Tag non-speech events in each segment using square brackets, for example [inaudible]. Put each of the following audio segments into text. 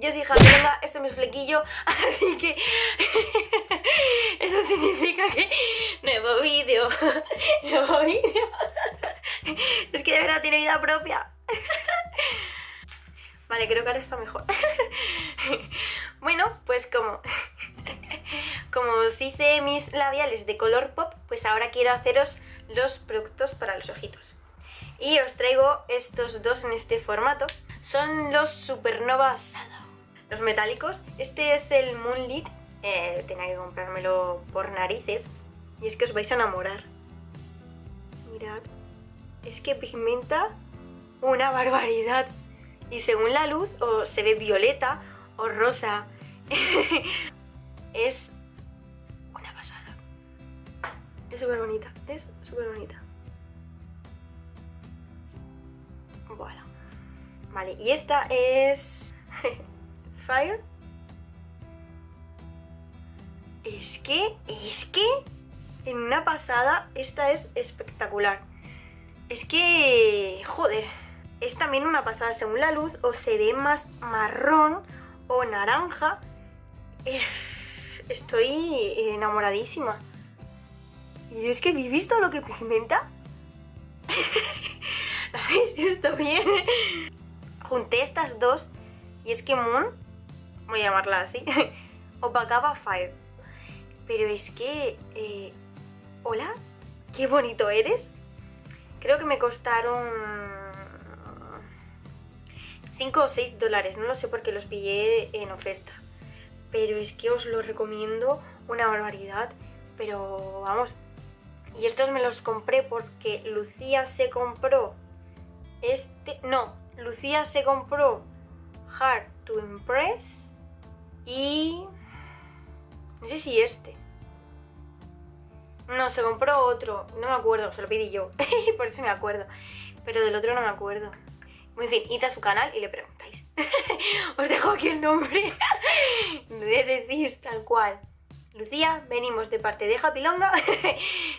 yo soy Javiera, este es mi flequillo, [laughs] así que [laughs] eso significa que nuevo vídeo, [laughs] nuevo vídeo. Es que de verdad tiene vida propia. Vale, creo que ahora está mejor. Bueno, pues como, como os hice mis labiales de color pop, pues ahora quiero haceros los productos para los ojitos. Y os traigo estos dos en este formato. Son los Supernova Shadow. Los metálicos. Este es el Moonlit. Eh, tenía que comprármelo por narices. Y es que os vais a enamorar. Mirad. Es que pigmenta una barbaridad. Y según la luz, o se ve violeta o rosa. [laughs] es una pasada. Es súper bonita. Es súper bonita. Voilà. Vale, y esta es... [laughs] Fire. Es que, es que, en una pasada, esta es espectacular. Es que, joder, es también una pasada según la luz, o se ve más marrón o naranja. Estoy enamoradísima. Y es que, ¿habéis visto lo que pigmenta? [laughs] ¿La habéis visto bien? Junté estas dos y es que Moon, voy a llamarla así, [laughs] opacaba Fire. Pero es que... Eh, ¿Hola? ¿Qué bonito eres? Creo que me costaron 5 o 6 dólares, no lo sé porque los pillé en oferta. Pero es que os lo recomiendo una barbaridad. Pero vamos, y estos me los compré porque Lucía se compró este... No, Lucía se compró Hard to Impress y... No sé si este. No, se compró otro. No me acuerdo, se lo pedí yo. [laughs] Por eso me acuerdo. Pero del otro no me acuerdo. Muy bien, id a su canal y le preguntáis. [laughs] Os dejo aquí el nombre. [laughs] le decís tal cual. Lucía, venimos de parte de Japilonga.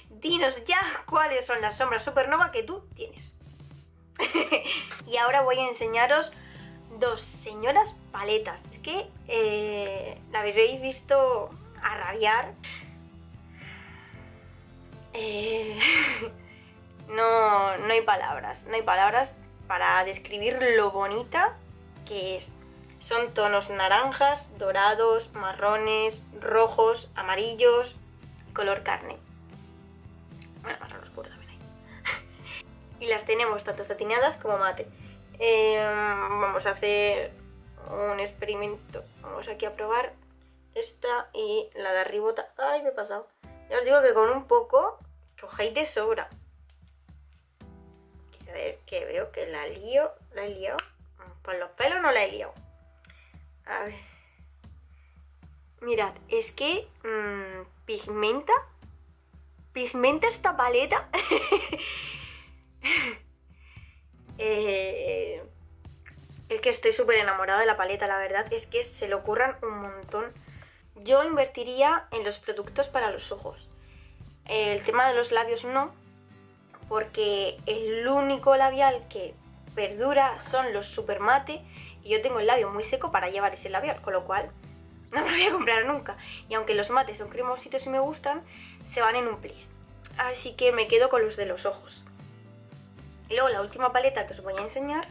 Dinos ya cuáles son las sombras supernova que tú tienes. Y ahora voy a enseñaros dos señoras paletas. Es que eh, la habréis visto a rabiar. Eh, [laughs] no, no hay palabras, no hay palabras para describir lo bonita que es. Son tonos naranjas, dorados, marrones, rojos, amarillos color carne. Y las tenemos tanto satinadas como mate. Em, vamos a hacer un experimento. Vamos aquí a probar esta y la de arribota. ¡Ay, me he pasado! Ya os digo que con un poco cogéis de sobra. A ver, que veo que la lío, la he liado. Por los pelos no la he liado. A ver. Mirad, es que mmm, pigmenta. Pigmenta esta paleta. [laughs] eh, es que estoy súper enamorada de la paleta, la verdad. Es que se le ocurran un montón. Yo invertiría en los productos para los ojos. El tema de los labios no, porque el único labial que perdura son los super mate y yo tengo el labio muy seco para llevar ese labial, con lo cual no me lo voy a comprar nunca. Y aunque los mates son cremositos y me gustan, se van en un plis. Así que me quedo con los de los ojos. Y luego la última paleta que os voy a enseñar,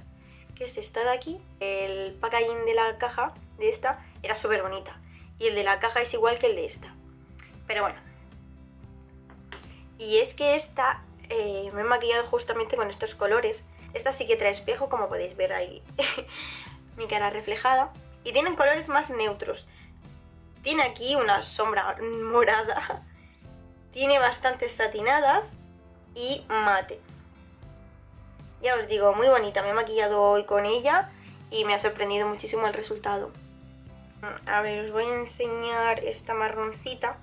que es esta de aquí. El packaging de la caja de esta era súper bonita. Y el de la caja es igual que el de esta. Pero bueno. Y es que esta eh, me he maquillado justamente con estos colores. Esta sí que trae espejo, como podéis ver ahí. [laughs] mi cara reflejada. Y tienen colores más neutros. Tiene aquí una sombra [laughs] morada. Tiene bastantes satinadas y mate. Ya os digo, muy bonita. Me he maquillado hoy con ella y me ha sorprendido muchísimo el resultado. A ver, os voy a enseñar esta marroncita.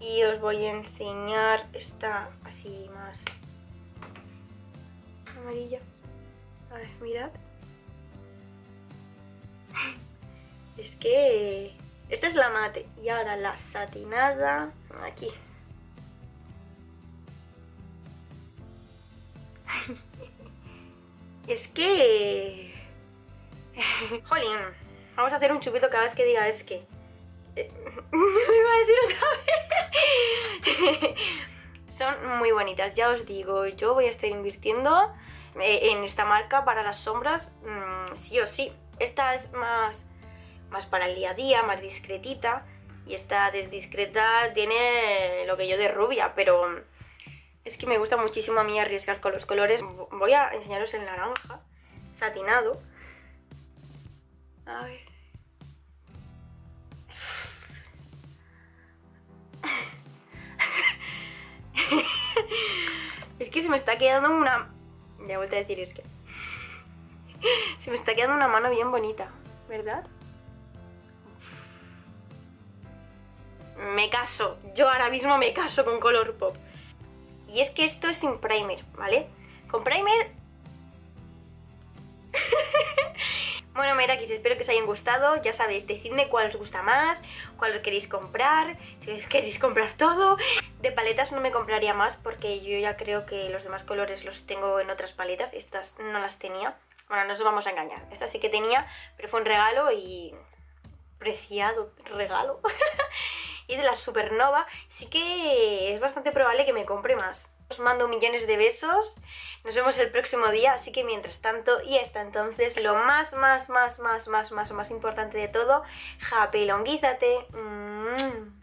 Y os voy a enseñar esta así más amarilla. A ver, mirad. [laughs] Es que... Esta es la mate y ahora la satinada aquí. Es que... [laughs] Jolín. Vamos a hacer un chupito cada vez que diga es que. Eh, [laughs] lo iba a decir otra vez. [laughs] Son muy bonitas, ya os digo, yo voy a estar invirtiendo eh, en esta marca para las sombras, mm, sí o sí. Esta es más, más para el día a día, más discretita. Y esta discreta tiene lo que yo de rubia, pero es que me gusta muchísimo a mí arriesgar con los colores. Voy a enseñaros el naranja, satinado. A ver. es que se me está quedando una... Ya vuelto a decir es que... se me está quedando una mano bien bonita, ¿verdad? Me caso, yo ahora mismo me caso con Color Pop. Y es que esto es sin primer, ¿vale? Con primer... [laughs] bueno, Merakis, espero que os hayan gustado. Ya sabéis, decidme cuál os gusta más, cuál os queréis comprar, si os queréis comprar todo. De paletas no me compraría más porque yo ya creo que los demás colores los tengo en otras paletas. Estas no las tenía. Bueno, no os vamos a engañar. Esta sí que tenía, pero fue un regalo y... Preciado regalo. [laughs] y de la Supernova sí que es bastante probable que me compre más. Os mando millones de besos, nos vemos el próximo día, así que mientras tanto y hasta entonces lo más, más, más, más, más, más, más importante de todo, japelonguízate. Mm.